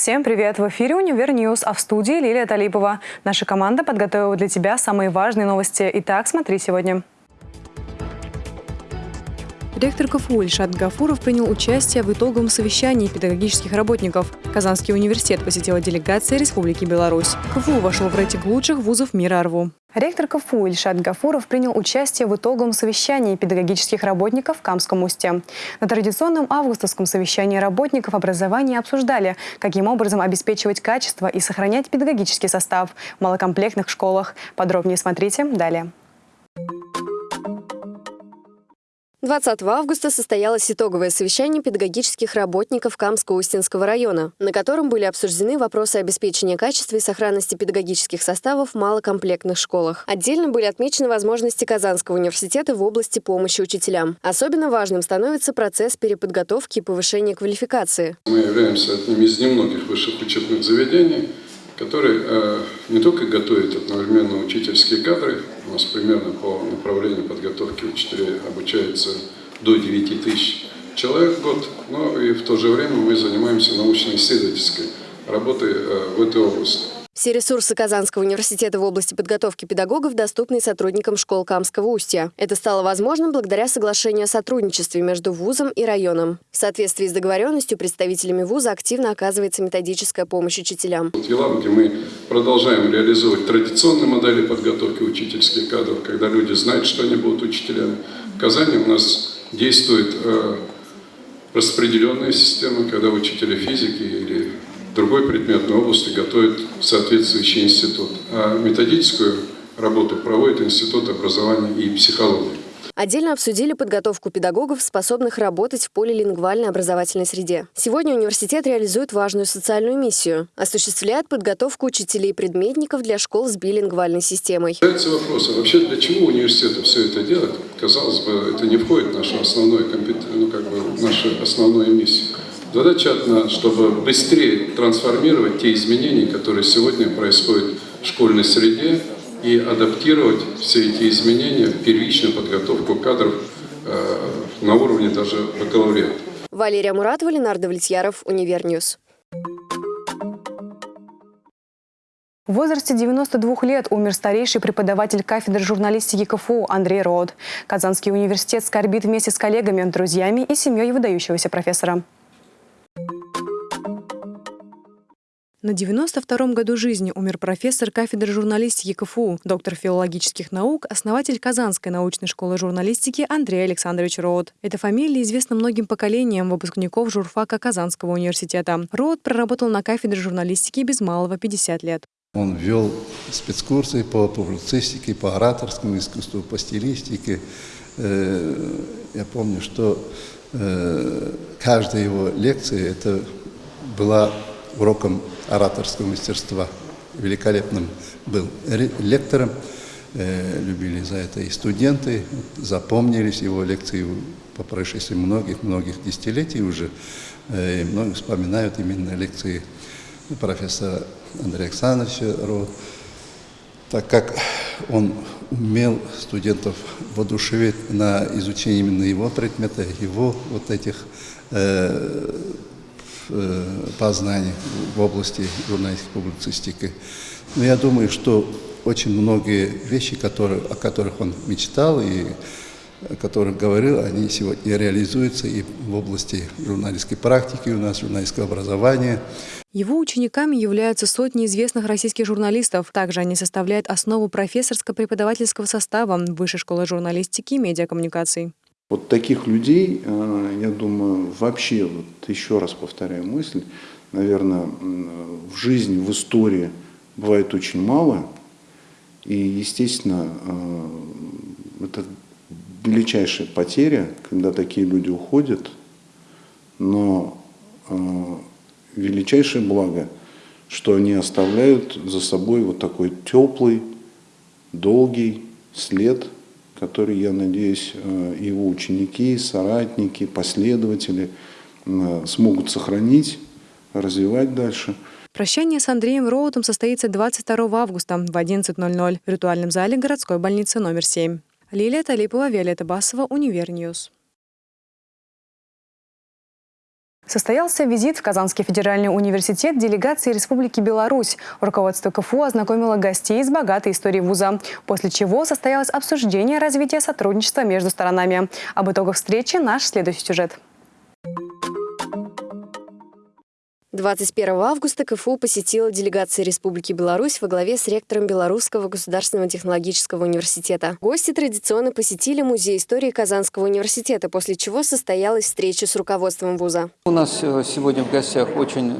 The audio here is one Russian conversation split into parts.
Всем привет! В эфире «Универ News», а в студии Лилия Талипова. Наша команда подготовила для тебя самые важные новости. Итак, смотри сегодня. Ректор КФУ Ильшат Гафуров принял участие в итоговом совещании педагогических работников. Казанский университет посетила делегация Республики Беларусь. КФУ вошел в рейтинг лучших вузов мира РВУ. Ректор КФУ Ильшат Гафуров принял участие в итоговом совещании педагогических работников в Камском устье. На традиционном августовском совещании работников образования обсуждали, каким образом обеспечивать качество и сохранять педагогический состав в малокомплектных школах. Подробнее смотрите далее. 20 августа состоялось итоговое совещание педагогических работников Камско-Устинского района, на котором были обсуждены вопросы обеспечения качества и сохранности педагогических составов в малокомплектных школах. Отдельно были отмечены возможности Казанского университета в области помощи учителям. Особенно важным становится процесс переподготовки и повышения квалификации. Мы являемся одним из немногих высших учебных заведений, который э, не только готовит одновременно учительские кадры, у нас примерно по направлению подготовки учителей обучается до 9 тысяч человек в год, но и в то же время мы занимаемся научно-исследовательской работой э, в этой области. Все ресурсы Казанского университета в области подготовки педагогов доступны сотрудникам школ Камского устья. Это стало возможным благодаря соглашению о сотрудничестве между вузом и районом. В соответствии с договоренностью представителями вуза активно оказывается методическая помощь учителям. В Елабуге мы продолжаем реализовывать традиционные модели подготовки учительских кадров, когда люди знают, что они будут учителями. В Казани у нас действует э, распределенная система, когда учителя физики или другой предметной области готовит соответствующий институт. А методическую работу проводит Институт образования и психологии. Отдельно обсудили подготовку педагогов, способных работать в полилингвальной образовательной среде. Сегодня университет реализует важную социальную миссию. Осуществляет подготовку учителей-предметников для школ с билингвальной системой. Задается вопрос, а вообще для чего университету все это делать? Казалось бы, это не входит в нашу основную, ну, как бы, в нашу основную миссию. Задача одна, чтобы быстрее трансформировать те изменения, которые сегодня происходят в школьной среде, и адаптировать все эти изменения в первичную подготовку кадров э, на уровне даже бакалавриата. Валерия Муратова, Ленар Давлетьяров, Univer News. В возрасте 92 лет умер старейший преподаватель кафедры журналистики КФУ Андрей Род. Казанский университет скорбит вместе с коллегами, друзьями и семьей выдающегося профессора. На 92-м году жизни умер профессор кафедры журналистики КФУ, доктор филологических наук, основатель Казанской научной школы журналистики Андрей Александрович Роуд. Эта фамилия известна многим поколениям выпускников журфака Казанского университета. Роуд проработал на кафедре журналистики без малого 50 лет. Он вел спецкурсы по публицистике, по ораторскому искусству, по стилистике. Э, я помню, что э, каждая его лекция это была уроком ораторского мастерства. Великолепным был лектором, э, любили за это и студенты, запомнились его лекции по прошествии многих-многих десятилетий уже. Э, и многие вспоминают именно лекции профессора Андрея Александровича Ро, так как он умел студентов воодушевить на изучение именно его предмета, его вот этих Э, познаний в области журналистики публицистики. Но я думаю, что очень многие вещи, которые, о которых он мечтал и о которых говорил, они сегодня реализуются и в области журналистской практики у нас, журналистского образования. Его учениками являются сотни известных российских журналистов. Также они составляют основу профессорско-преподавательского состава Высшей школы журналистики и медиакоммуникаций. Вот таких людей, э, я думаю, вообще, вот еще раз повторяю мысль, наверное, в жизни, в истории бывает очень мало. И, естественно, э, это величайшая потеря, когда такие люди уходят, но э, величайшее благо, что они оставляют за собой вот такой теплый, долгий след – который, я надеюсь, э, его ученики, соратники, последователи э, смогут сохранить, развивать дальше. Прощание с Андреем Роутом состоится 22 августа в 11.00 в ритуальном зале городской больницы номер 7. Лилия Талипова, Виолетта Басова, Univer News. Состоялся визит в Казанский федеральный университет делегации Республики Беларусь. Руководство КФУ ознакомило гостей с богатой историей вуза, после чего состоялось обсуждение развития сотрудничества между сторонами. Об итогах встречи наш следующий сюжет. 21 августа КФУ посетила делегация Республики Беларусь во главе с ректором Белорусского государственного технологического университета. Гости традиционно посетили Музей истории Казанского университета, после чего состоялась встреча с руководством вуза. У нас э, сегодня в гостях очень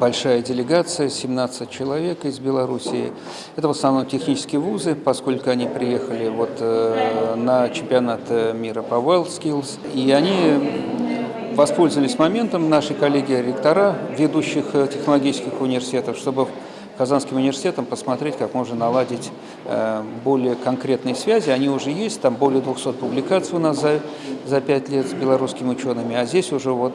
большая делегация, 17 человек из Белоруссии. Это в основном технические вузы, поскольку они приехали вот э, на чемпионат э, мира по WorldSkills. И они воспользовались моментом наши коллеги-ректора ведущих э, технологических университетов, чтобы Казанским университетом посмотреть, как можно наладить э, более конкретные связи. Они уже есть, там более 200 публикаций у нас за, за 5 лет с белорусскими учеными, а здесь уже вот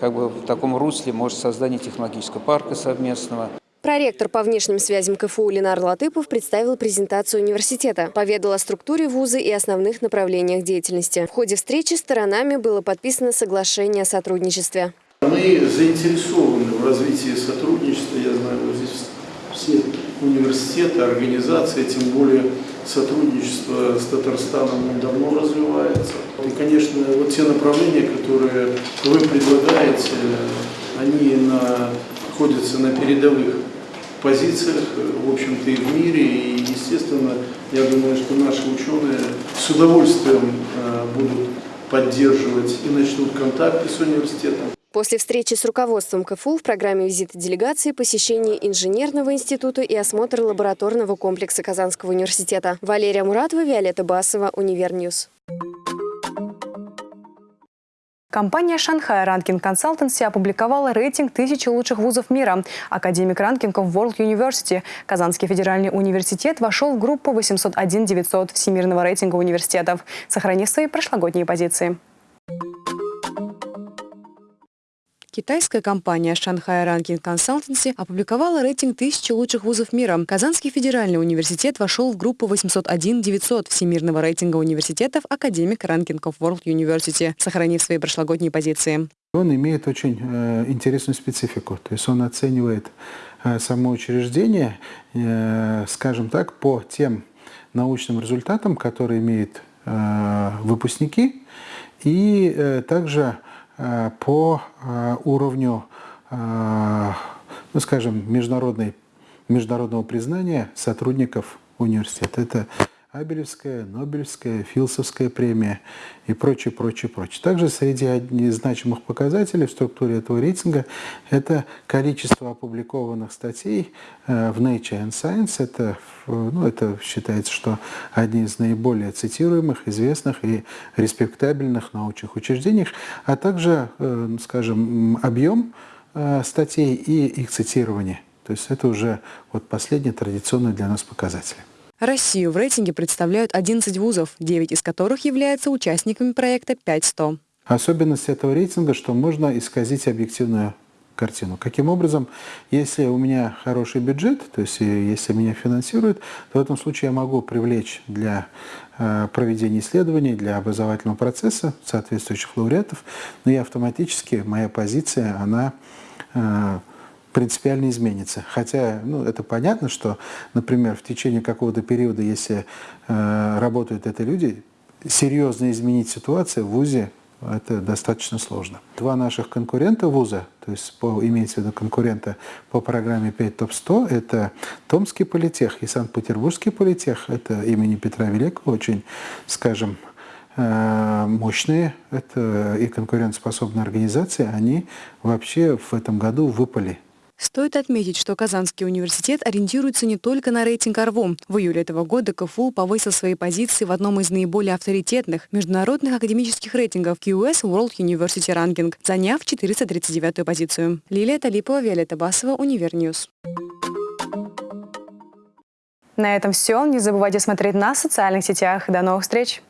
как бы в таком русле может создание технологического парка совместного. Проректор по внешним связям КФУ Ленар Латыпов представил презентацию университета, поведал о структуре вуза и основных направлениях деятельности. В ходе встречи сторонами было подписано соглашение о сотрудничестве. Мы заинтересованы в развитии сотрудничества. Я знаю, вот здесь все университеты, организации, тем более сотрудничество с Татарстаном давно развивается. И, конечно, вот те направления, которые вы предлагаете, они находятся на передовых позициях, в общем-то, и в мире. И, естественно, я думаю, что наши ученые с удовольствием э, будут поддерживать и начнут контакты с университетом. После встречи с руководством КФУ в программе визита делегации посещение инженерного института и осмотр лабораторного комплекса Казанского университета. Валерия Муратова, Виолетта Басова, Univer News. Компания Shanghai Ranking Consultancy опубликовала рейтинг тысячи лучших вузов мира. Academic Ranking of World University. Казанский федеральный университет вошел в группу 801-900 Всемирного рейтинга университетов, сохранив свои прошлогодние позиции. Китайская компания Shanghai Ranking Consultancy опубликовала рейтинг тысячи лучших вузов мира. Казанский федеральный университет вошел в группу 801-900 Всемирного рейтинга университетов Академик Ranking of World University, сохранив свои прошлогодние позиции. Он имеет очень э, интересную специфику, то есть он оценивает э, само учреждение, э, скажем так, по тем научным результатам, которые имеют э, выпускники, и э, также по э, уровню, э, ну, скажем, международной, международного признания сотрудников университета. Это Абелевская, Нобелевская, Филсовская премия и прочее, прочее, прочее. Также среди значимых показателей в структуре этого рейтинга это количество опубликованных статей э, в Nature and Science. Это, ну, это считается, что одни из наиболее цитируемых, известных и респектабельных научных учреждений, а также, э, скажем, объем э, статей и их цитирование. То есть это уже вот последний традиционный для нас показатель. Россию в рейтинге представляют 11 вузов, 9 из которых являются участниками проекта 500. Особенность этого рейтинга, что можно исказить объективную картину. Каким образом, если у меня хороший бюджет, то есть э, если меня финансируют, то в этом случае я могу привлечь для э, проведения исследований, для образовательного процесса соответствующих лауреатов, но и автоматически моя позиция, она э, принципиально изменится. Хотя, ну, это понятно, что, например, в течение какого-то периода, если э, работают это люди, серьезно изменить ситуацию в ВУЗе это достаточно сложно. Два наших конкурента вуза, то есть по, имеется в виду конкурента по программе 5 ТОП-100, это Томский политех и Санкт-Петербургский политех, это имени Петра Великого, очень, скажем, э, мощные это и конкурентоспособные организации, они вообще в этом году выпали Стоит отметить, что Казанский университет ориентируется не только на рейтинг ARWU. В июле этого года КФУ повысил свои позиции в одном из наиболее авторитетных международных академических рейтингов QS World University Ranking, заняв 439-ю позицию. Лилия Талипова, Виолетта Басова, Univer News. На этом все. Не забывайте смотреть нас в социальных сетях. До новых встреч!